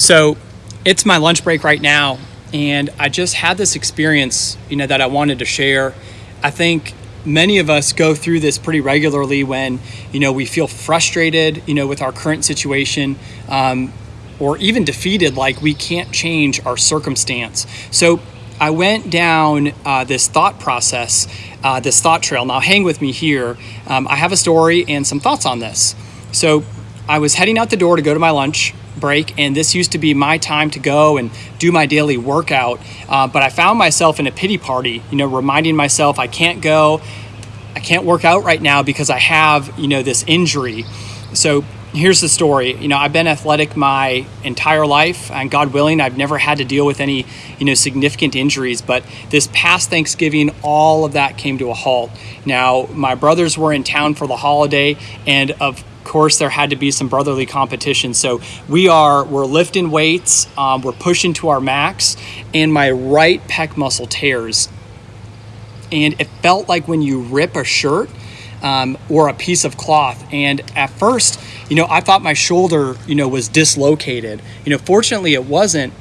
So it's my lunch break right now, and I just had this experience, you know, that I wanted to share. I think many of us go through this pretty regularly when, you know, we feel frustrated, you know, with our current situation. Um, or even defeated, like we can't change our circumstance. So I went down uh, this thought process, uh, this thought trail. Now, hang with me here. Um, I have a story and some thoughts on this. So I was heading out the door to go to my lunch break, and this used to be my time to go and do my daily workout. Uh, but I found myself in a pity party, you know, reminding myself I can't go, I can't work out right now because I have, you know, this injury. So here's the story. You know, I've been athletic my entire life, and God willing, I've never had to deal with any, you know, significant injuries. But this past Thanksgiving, all of that came to a halt. Now, my brothers were in town for the holiday, and of course there had to be some brotherly competition. So we are we're lifting weights um, we're pushing to our max and my right pec muscle tears. And it felt like when you rip a shirt um, or a piece of cloth. And at first you know i thought my shoulder you know was dislocated. You know fortunately it wasn't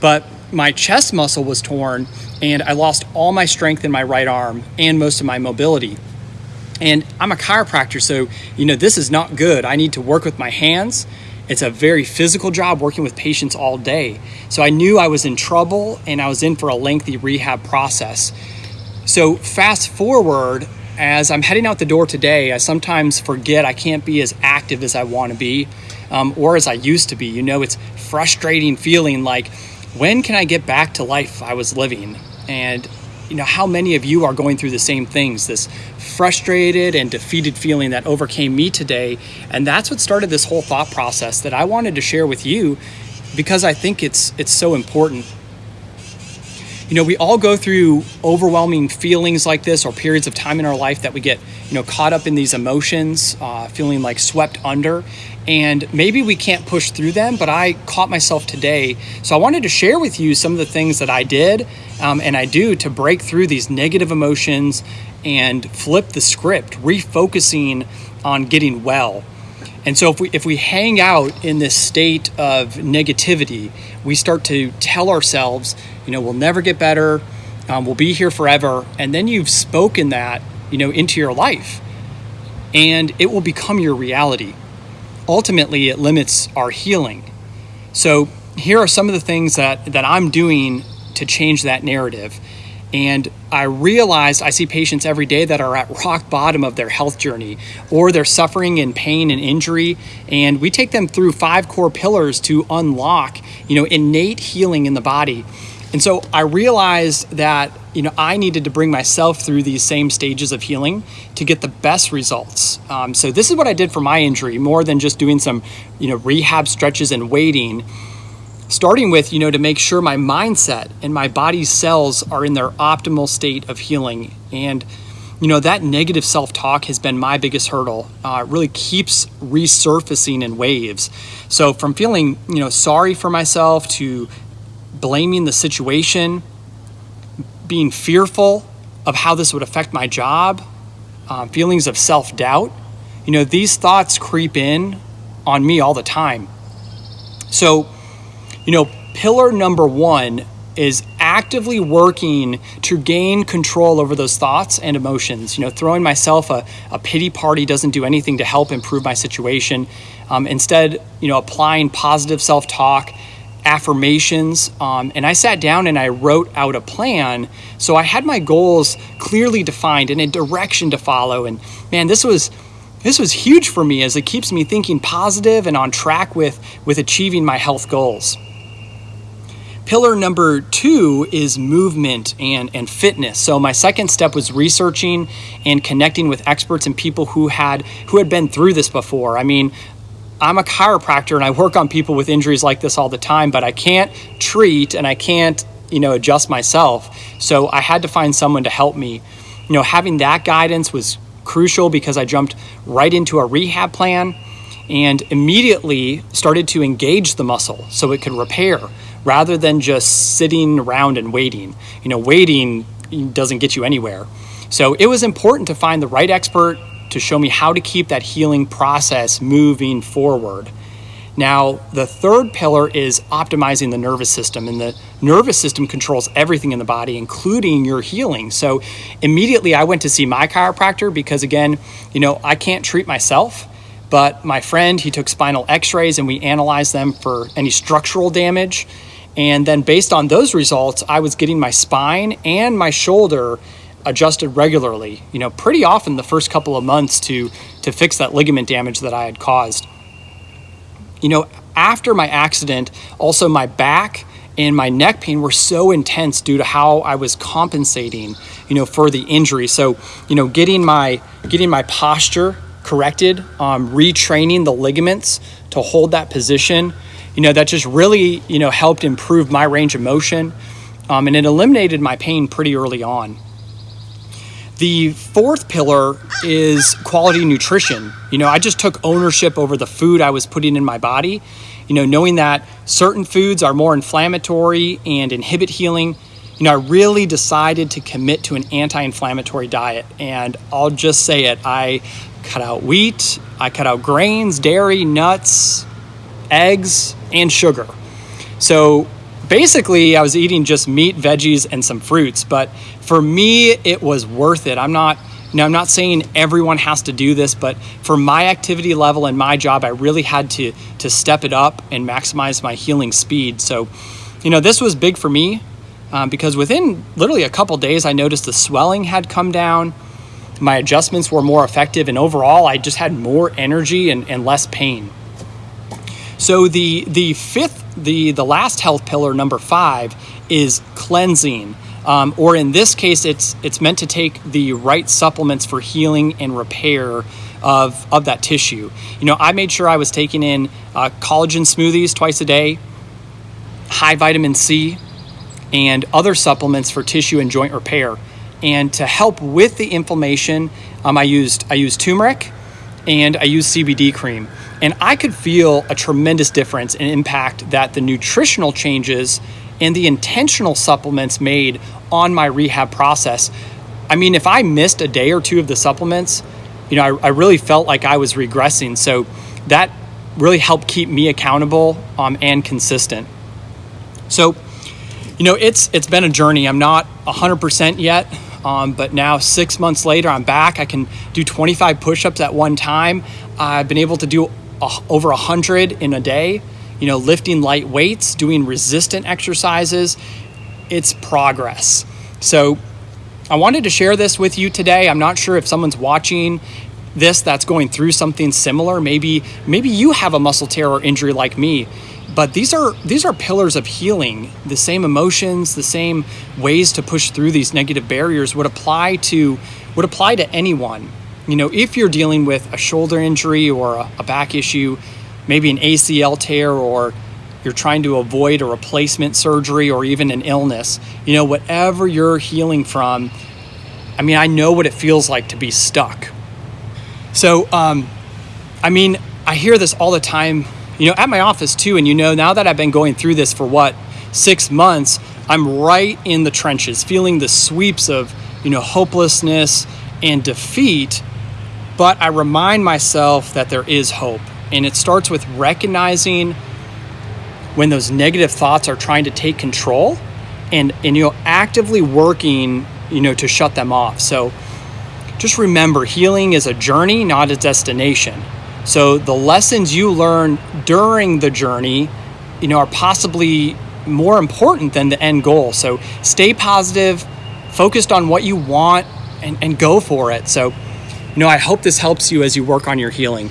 but my chest muscle was torn and i lost all my strength in my right arm and most of my mobility and I'm a chiropractor, so you know this is not good. I need to work with my hands. It's a very physical job working with patients all day. So I knew I was in trouble and I was in for a lengthy rehab process. So fast forward as I'm heading out the door today, I sometimes forget I can't be as active as I want to be um, or as I used to be. You know, it's frustrating feeling like when can I get back to life I was living? And you know how many of you are going through the same things this frustrated and defeated feeling that overcame me today? And that's what started this whole thought process that I wanted to share with you because I think it's it's so important you know we all go through overwhelming feelings like this or periods of time in our life that we get you know caught up in these emotions uh, feeling like swept under. And maybe we can't push through them but i caught myself today. So i wanted to share with you some of the things that i did um, and i do to break through these negative emotions and flip the script refocusing on getting well and so if we if we hang out in this state of negativity we start to tell ourselves you know we'll never get better um, we'll be here forever and then you've spoken that you know into your life and it will become your reality ultimately it limits our healing. So here are some of the things that, that I'm doing to change that narrative. And I realized I see patients every day that are at rock bottom of their health journey or they're suffering in pain and injury. And we take them through five core pillars to unlock, you know, innate healing in the body. And so I realized that you know I needed to bring myself through these same stages of healing to get the best results. Um, so this is what I did for my injury, more than just doing some you know rehab stretches and waiting. Starting with you know to make sure my mindset and my body's cells are in their optimal state of healing and you know that negative self-talk has been my biggest hurdle uh, it really keeps resurfacing in waves so from feeling you know sorry for myself to blaming the situation, being fearful of how this would affect my job, um, feelings of self doubt. You know, these thoughts creep in on me all the time. So, you know, pillar number one is actively working to gain control over those thoughts and emotions. You know, throwing myself a, a pity party doesn't do anything to help improve my situation. Um, instead, you know, applying positive self talk affirmations. Um, and I sat down and I wrote out a plan. So I had my goals clearly defined and a direction to follow. And man, this was this was huge for me as it keeps me thinking positive and on track with with achieving my health goals. Pillar number two is movement and, and fitness. So my second step was researching and connecting with experts and people who had who had been through this before. I mean, I'm a chiropractor and I work on people with injuries like this all the time, but I can't treat and I can't, you know, adjust myself. So I had to find someone to help me. You know, having that guidance was crucial because I jumped right into a rehab plan and immediately started to engage the muscle so it could repair rather than just sitting around and waiting. You know, waiting doesn't get you anywhere. So it was important to find the right expert to show me how to keep that healing process moving forward. Now, the third pillar is optimizing the nervous system, and the nervous system controls everything in the body, including your healing. So, immediately I went to see my chiropractor because, again, you know, I can't treat myself, but my friend, he took spinal x rays and we analyzed them for any structural damage. And then, based on those results, I was getting my spine and my shoulder adjusted regularly, you know, pretty often the first couple of months to, to fix that ligament damage that I had caused you know, after my accident, also my back and my neck pain were so intense due to how I was compensating, you know, for the injury. So, you know, getting my getting my posture corrected, um, retraining the ligaments to hold that position, you know, that just really, you know, helped improve my range of motion, um, and it eliminated my pain pretty early on. The fourth pillar is quality nutrition. You know, I just took ownership over the food I was putting in my body. You know, knowing that certain foods are more inflammatory and inhibit healing, you know, I really decided to commit to an anti inflammatory diet. And I'll just say it I cut out wheat, I cut out grains, dairy, nuts, eggs, and sugar. So basically, I was eating just meat, veggies, and some fruits. But for me, it was worth it. I'm not. Know, I'm not saying everyone has to do this, but for my activity level and my job, I really had to to step it up and maximize my healing speed. So, you know, this was big for me um, because within literally a couple days, I noticed the swelling had come down. My adjustments were more effective, and overall, I just had more energy and, and less pain. So the the fifth, the the last health pillar, number five, is cleansing. Um, or in this case, it's it's meant to take the right supplements for healing and repair of of that tissue. You know, I made sure I was taking in uh, collagen smoothies twice a day, high vitamin C, and other supplements for tissue and joint repair. And to help with the inflammation, um, I used I used turmeric, and I used CBD cream. And I could feel a tremendous difference and impact that the nutritional changes and the intentional supplements made on my rehab process. I mean, if I missed a day or two of the supplements, you know, I, I really felt like I was regressing. So that really helped keep me accountable um, and consistent. So, you know, it's it's been a journey. I'm not 100% yet, um, but now six months later, I'm back. I can do 25 push-ups at one time. I've been able to do a, over 100 in a day you know, lifting light weights, doing resistant exercises. It's progress. So I wanted to share this with you today. I'm not sure if someone's watching this that's going through something similar. Maybe maybe you have a muscle tear or injury like me. But these are these are pillars of healing. The same emotions, the same ways to push through these negative barriers would apply to would apply to anyone. You know, if you're dealing with a shoulder injury or a, a back issue, maybe an ACL tear or you're trying to avoid a replacement surgery or even an illness, you know, whatever you're healing from, I mean, I know what it feels like to be stuck. So, um, I mean, I hear this all the time, you know, at my office too. And, you know, now that I've been going through this for what, six months, I'm right in the trenches, feeling the sweeps of, you know, hopelessness and defeat. But I remind myself that there is hope and it starts with recognizing when those negative thoughts are trying to take control and, and you know actively working you know to shut them off. So just remember healing is a journey, not a destination. So the lessons you learn during the journey, you know, are possibly more important than the end goal. So stay positive, focused on what you want and, and go for it. So, you know, I hope this helps you as you work on your healing.